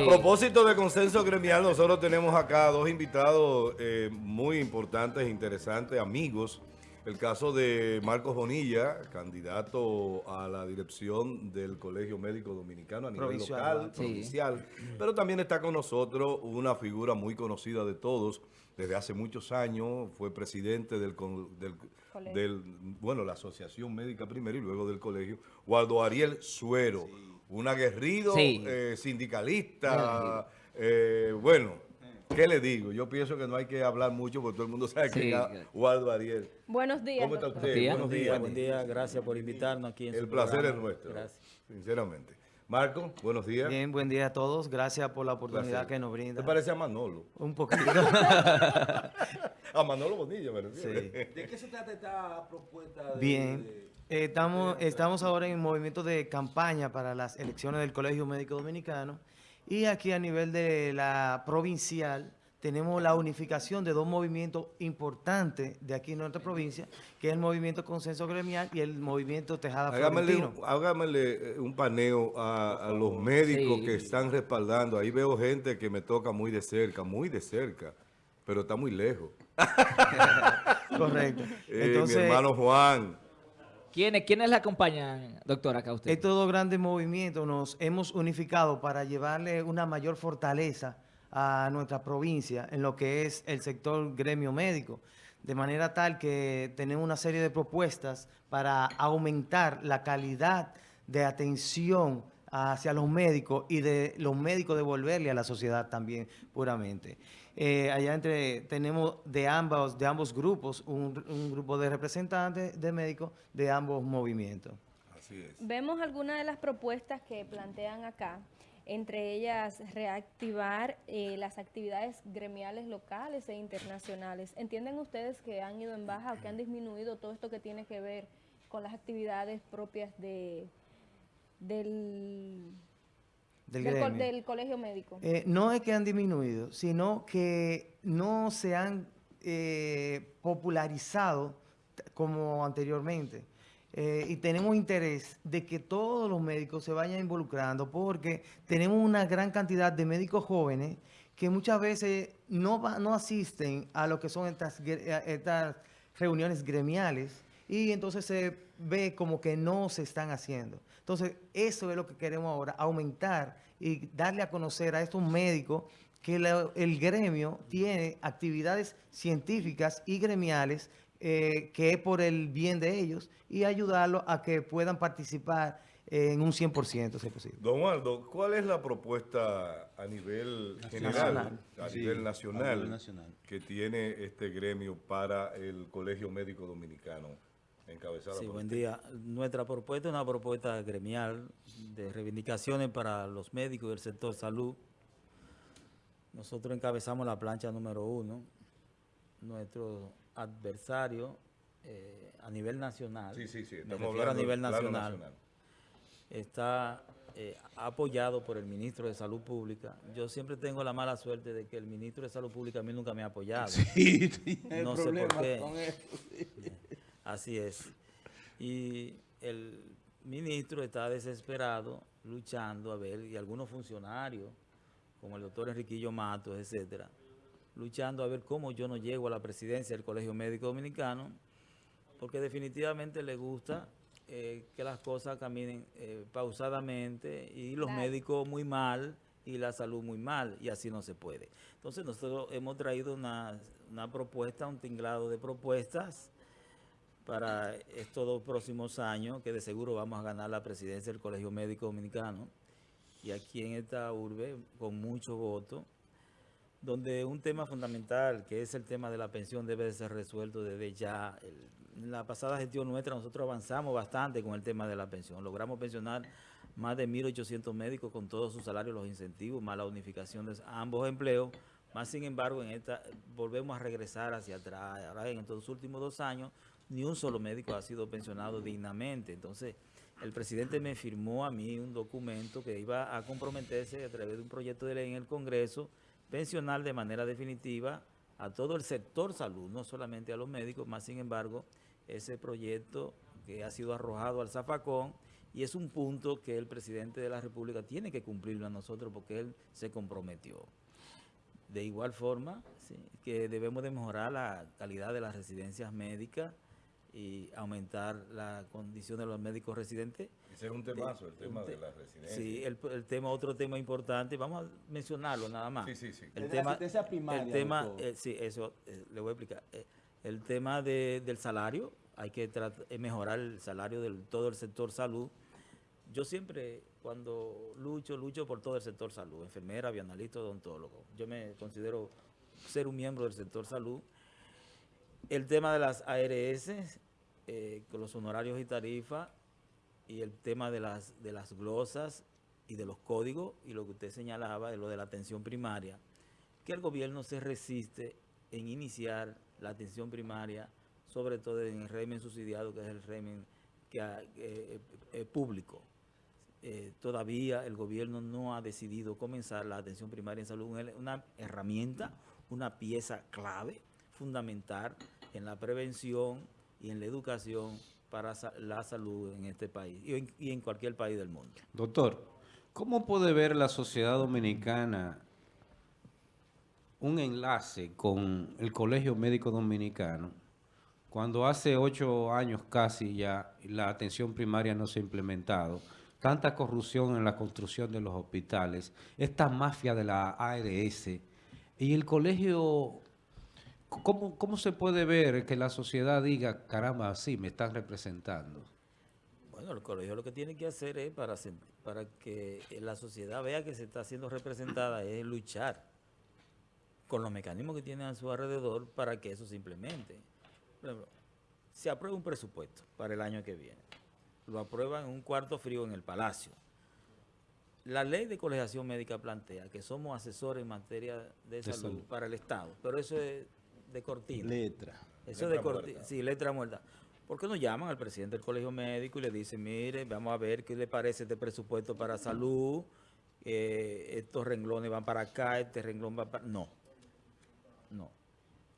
A propósito de consenso gremial, nosotros tenemos acá dos invitados eh, muy importantes, interesantes, amigos. El caso de Marcos Bonilla, candidato a la dirección del Colegio Médico Dominicano a nivel local, provincial. Pero también está con nosotros una figura muy conocida de todos desde hace muchos años. Fue presidente del, del, bueno, la Asociación Médica primero y luego del colegio, Waldo Ariel Suero un aguerrido eh, sindicalista, eh, bueno, ¿qué le digo? Yo pienso que no hay que hablar mucho porque todo el mundo sabe que es Waldo Ariel. Buenos días. ¿Cómo está usted? Buenos días. Buen día, gracias por invitarnos aquí en El placer es nuestro, gracias. sinceramente. Marco, buenos días. Bien, buen día a todos. Gracias por la oportunidad que nos brinda. ¿Te parece a Manolo? Un poquito. a Manolo Bonilla, ¿verdad? Sí. ¿De qué se trata esta propuesta? Bien. Estamos, estamos ahora en movimiento de campaña para las elecciones del Colegio Médico Dominicano y aquí a nivel de la provincial tenemos la unificación de dos movimientos importantes de aquí en nuestra provincia, que es el movimiento Consenso Gremial y el movimiento Tejada Florentino. Hágamele un paneo a, los médicos que están respaldando. Ahí veo gente que me toca muy de cerca, muy de cerca, pero está muy lejos. Correcto. Eh, mi hermano Juan. ¿Quiénes, ¿Quiénes le acompañan, doctora, acá usted? Estos dos grandes movimientos nos hemos unificado para llevarle una mayor fortaleza a nuestra provincia en lo que es el sector gremio médico, de manera tal que tenemos una serie de propuestas para aumentar la calidad de atención hacia los médicos y de los médicos devolverle a la sociedad también puramente. Eh, allá entre tenemos de ambos, de ambos grupos un, un grupo de representantes de médicos de ambos movimientos. Así es. Vemos algunas de las propuestas que plantean acá entre ellas reactivar eh, las actividades gremiales locales e internacionales. ¿Entienden ustedes que han ido en baja o que han disminuido todo esto que tiene que ver con las actividades propias de, del, del, colegio médico? Eh, no es que han disminuido, sino que no se han eh, popularizado como anteriormente. Eh, y tenemos interés de que todos los médicos se vayan involucrando porque tenemos una gran cantidad de médicos jóvenes que muchas veces no, no asisten a lo que son estas, estas reuniones gremiales y entonces se ve como que no se están haciendo. Entonces, eso es lo que queremos ahora, aumentar y darle a conocer a estos médicos que el gremio tiene actividades científicas y gremiales eh, que es por el bien de ellos y ayudarlos a que puedan participar en un 100%, si es posible. Don Waldo, ¿cuál es la propuesta a nivel general, a, nivel nacional, que tiene este gremio para el Colegio Médico Dominicano? Encabezado sí, buen día. Nuestra propuesta es una propuesta gremial de reivindicaciones para los médicos del sector salud. Nosotros encabezamos la plancha número uno. Nuestro adversario eh, a nivel nacional, sí, sí, sí, a nivel nacional, está eh, apoyado por el ministro de Salud Pública. Yo siempre tengo la mala suerte de que el ministro de Salud Pública a mí nunca me ha apoyado. Sí, no sé por qué. Así es. Y el ministro está desesperado, luchando a ver, y algunos funcionarios, como el doctor Enriquillo Matos, etcétera, luchando a ver cómo yo no llego a la presidencia del Colegio Médico Dominicano, porque definitivamente le gusta eh, que las cosas caminen eh, pausadamente y los médicos muy mal y la salud muy mal, y así no se puede. Entonces nosotros hemos traído una, una propuesta, un tinglado de propuestas para estos dos próximos años, que de seguro vamos a ganar la presidencia del Colegio Médico Dominicano, y aquí en esta urbe, con mucho voto, donde un tema fundamental, que es el tema de la pensión, debe de ser resuelto desde ya. en la pasada gestión nuestra nosotros avanzamos bastante con el tema de la pensión. Logramos pensionar más de 1.800 médicos con todos sus salarios, los incentivos, más la unificación de ambos empleos. Más sin embargo, en esta volvemos a regresar hacia atrás. Ahora, en estos últimos dos años, ni un solo médico ha sido pensionado dignamente. Entonces, el presidente me firmó a mí un documento que iba a comprometerse a través de un proyecto de ley en el Congreso pensional de manera definitiva a todo el sector salud, no solamente a los médicos, más sin embargo, ese proyecto que ha sido arrojado al zafacón Y es un punto que el presidente de la República tiene que cumplirlo a nosotros porque él se comprometió. De igual forma, que debemos de mejorar la calidad de las residencias médicas y aumentar la condición de los médicos residentes. Ese es un temazo, el tema de la residencia. Sí, el, el tema, otro tema importante, vamos a mencionarlo nada más. Sí, sí, sí. El De tema, asistencia primaria, el tema eh, sí, eso eh, le voy a explicar. Eh, el tema de- del salario, hay que mejorar el salario de todo el sector salud. Yo siempre, cuando lucho, lucho por todo el sector salud, enfermera, bioanalista, odontólogo. Yo me considero ser un miembro del sector salud. El tema de las ARS, eh, con los honorarios y tarifas, y el tema de las, de las glosas y de los códigos, y lo que usted señalaba de lo de la atención primaria, que el gobierno se resiste en iniciar la atención primaria, sobre todo en el régimen subsidiado, que es el régimen eh, eh, público. Todavía el gobierno no ha decidido comenzar la atención primaria en salud, una herramienta, una pieza clave, fundamental en la prevención y en la educación para la salud en este país y en, y en cualquier país del mundo. Doctor, ¿cómo puede ver la sociedad dominicana un enlace con el Colegio Médico Dominicano cuando hace ocho años casi ya la atención primaria no se ha implementado? Tanta corrupción en la construcción de los hospitales, esta mafia de la ARS y el colegio ¿Cómo, ¿Cómo se puede ver que la sociedad diga, caramba, sí, me están representando? Bueno, el colegio lo que tiene que hacer es para, para que la sociedad vea que se está siendo representada, es luchar con los mecanismos que tienen a su alrededor para que eso se implemente. Por ejemplo, se aprueba un presupuesto para el año que viene. Lo aprueban en un cuarto frío en el Palacio. La ley de colegiación médica plantea que somos asesores en materia de salud, salud. para el Estado, pero eso es de cortina. Letra. Eso Letra de corti- muerta. Sí, letra muerta. ¿Por qué no llaman al presidente del colegio médico y le dicen, mire, vamos a ver qué le parece este presupuesto para salud? eh, estos renglones van para acá, este renglón va para... No, no.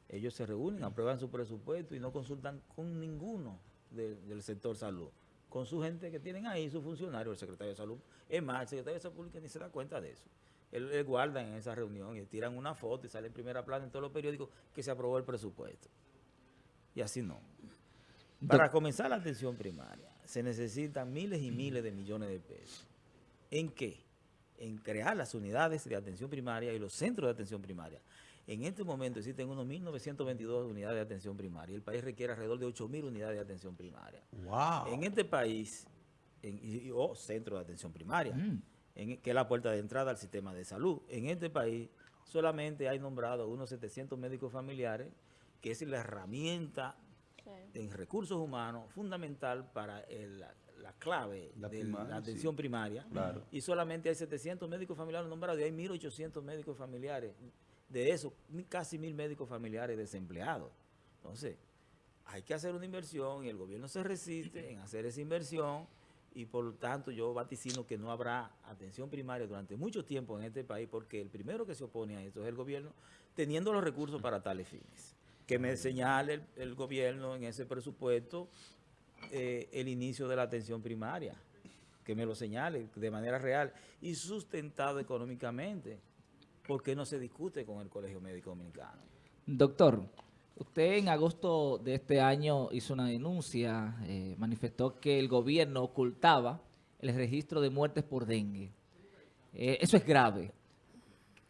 Ellos se reúnen, aprueban su presupuesto y no consultan con ninguno de- del sector salud. Con su gente que tienen ahí, su funcionario, el secretario de salud. Es más, el secretario de salud pública ni se da cuenta de eso. Él, él guarda en esa reunión y tiran una foto y sale en primera plana en todos los periódicos que se aprobó el presupuesto. Y así no. Para comenzar la atención primaria se necesitan miles y miles de millones de pesos. ¿En qué? En crear las unidades de atención primaria y los centros de atención primaria. En este momento existen unos 1.922 unidades de atención primaria. El país requiere alrededor de 8.000 unidades de atención primaria. Wow. En este país, en, y- y- o centro de atención primaria, en- que es la puerta de entrada al sistema de salud. En este país solamente hay nombrado unos 700 médicos familiares, que es la herramienta Sí. en recursos humanos fundamental para el- la, la clave La de primaria, la sí. atención primaria. Claro. Y solamente hay 700 médicos familiares nombrados y hay 1.800 médicos familiares. De eso, casi mil médicos familiares desempleados. Entonces, hay que hacer una inversión y el gobierno se resiste en hacer esa inversión y por lo tanto yo vaticino que no habrá atención primaria durante mucho tiempo en este país porque el primero que se opone a esto es el gobierno teniendo los recursos para tales fines. Que me señale el, gobierno en ese presupuesto eh, el inicio de la atención primaria, que me lo señale de manera real y sustentado económicamente, porque no se discute con el Colegio Médico Dominicano. Doctor, usted en agosto de este año hizo una denuncia, eh, manifestó que el gobierno ocultaba el registro de muertes por dengue. Eh, eso es grave.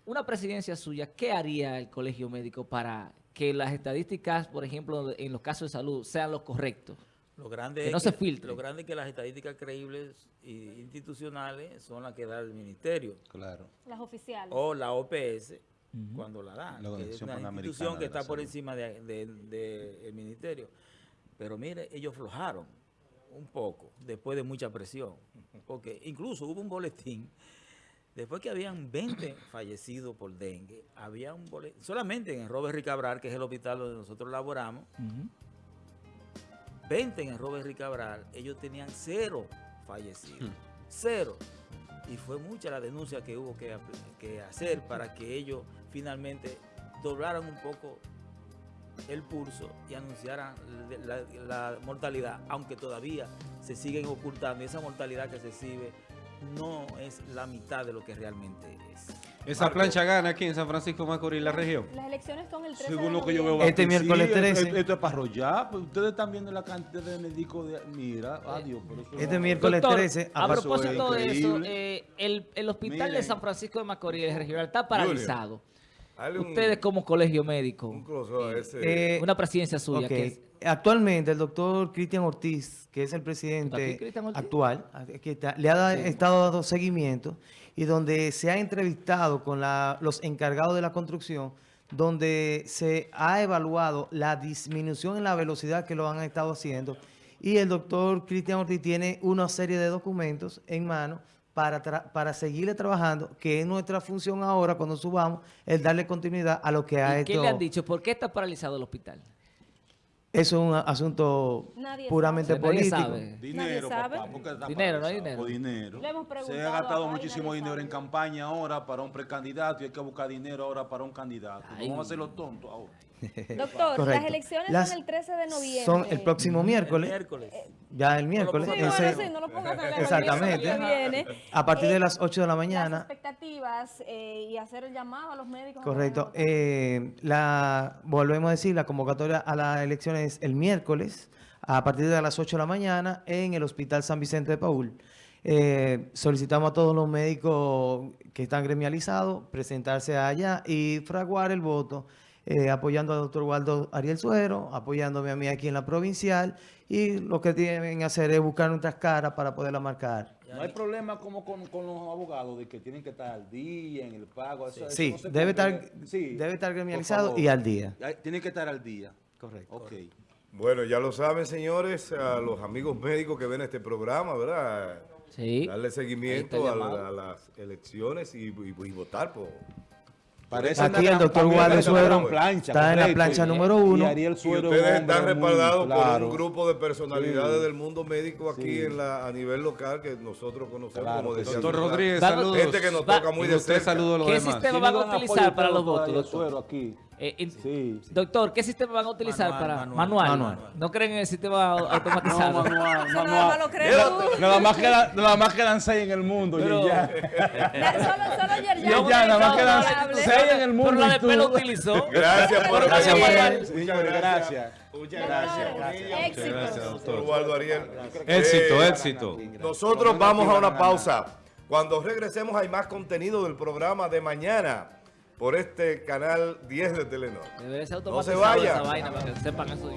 Una presidencia suya, ¿qué haría el colegio médico para que las estadísticas, por ejemplo, en los casos de salud, sean los correctos? Lo grande Que es no se filtre. Lo grande es que las estadísticas creíbles e institucionales son las que da el ministerio Claro. Las oficiales. o la OPS cuando la dan, La que es una institución que está por encima del de, de- ministerio. Pero mire, ellos flojaron un poco después de mucha presión, porque incluso hubo un boletín, después que habían 20 fallecidos por dengue, había un boletín, solamente en el Robert Ricabral, que es el hospital donde nosotros laboramos, 20 en el Robert Ricabral, ellos tenían cero fallecidos. Cero. Y fue mucha la denuncia que hubo que hacer para que ellos finalmente doblaran un poco el pulso y anunciaran la, la mortalidad, aunque todavía se siguen ocultando y esa mortalidad que se exhibe no es la mitad de lo que realmente es. Esa Marco. plancha gana aquí en San Francisco Macorís, la región. Las elecciones son el 13 Según de lo que yo veo. Este miércoles sí, 13. Esto, esto es para arrollar. Pues ustedes están viendo la cantidad de médicos de. Mira, adiós. Pero eso Este no- miércoles Doctor, 13, a propósito de eso, eh, el, el hospital de. San Francisco de Macorís, el regional, está paralizado. Dale un- Ustedes como colegio médico, un ese. Eh, una presidencia suya, que es- Actualmente el doctor Cristian Ortiz, que es el ¿Está presidente actual, está, le ha da- estado dando seguimiento y donde se ha entrevistado con la- los encargados de la construcción, donde se ha evaluado la disminución en la velocidad que lo han estado haciendo. Y el doctor Cristian Ortiz tiene una serie de documentos en mano para, tra- para seguirle trabajando, que es nuestra función ahora cuando subamos, el darle continuidad a lo que ha ¿Y hecho. ¿Qué le han dicho? ¿Por qué está paralizado el hospital? Eso es un asunto Nadie puramente sabe. Nadie político. sabe. Dinero, sabe. papá. porque está Dinero, no hay dinero. Le hemos Se ha gastado muchísimo dinero sabe. en campaña ahora para un precandidato y hay que buscar dinero ahora para un candidato. Ay. Vamos a hacer los tontos ahora. Doctor, Correcto. las elecciones Las- son el 13 de noviembre. Son el próximo El miércoles, ya el miércoles, Sí, Ese- bueno, ese- sí, no lo pongas tan lejos, Exactamente. que viene. a partir Eh, de las 8 de la Las mañana, expectativas eh, y hacer el llamado a los médicos. correcto. eh, la, volvemos a decir, la convocatoria a las elecciones es el miércoles, a partir de las 8 de la mañana, en el Hospital San Vicente de Paul. Eh, solicitamos a todos los médicos que están gremializados presentarse allá y fraguar el voto, eh, apoyando al doctor Waldo Ariel Suero, apoyándome a mí aquí en la provincial, y lo que tienen que hacer es buscar nuestras caras para poderla marcar. No hay problema como con, con los abogados de que tienen que estar al día en el pago. eso- eso Sí, no se debe estar, Sí, debe estar gremializado y al día. Tienen que estar al día. Correcto. Ok. Bueno, ya lo saben, señores, a los amigos médicos que ven este programa, ¿verdad? Sí. Darle seguimiento a, la- las elecciones y, y- y votar por... Parece Aquí el doctor una Suero plancha, está en la plancha Y- número y uno. Ariel Y Suero, ustedes un están respaldados por claro. un grupo de personalidades Sí. del mundo médico aquí Sí. en la, a nivel local que nosotros conocemos, Claro como que decía. Doctor. Rodríguez, saludos. Gente que nos Va- toca muy Y de usted cerca. saludo a los ¿Qué demás. sistema van a utilizar para los votos, Ariel doctor? Suero aquí. Eh, in- Sí. Doctor, ¿qué sistema van a utilizar Manual, para manual. manual? Manual. ¿No creen en el sistema au- automatizado? No, manual, manual. crees tú. Nada más quedan, nada más quedan seis en el mundo Pero- ya. Solo, solo ayer Ya, ya, nada más quedan seis en el mundo Pero la de pelo utilizó. Gracias por Gracias. Manuel. Gracias. Muchas Gracias, gracias. Éxito. Gracias, Doctor Ariel. Éxito, Eh, éxito. Nosotros vamos a una pausa. Cuando regresemos hay más contenido del programa de mañana por este canal 10 de Telenor. Debería ser No se vaya. esa vaina para que sepan eso.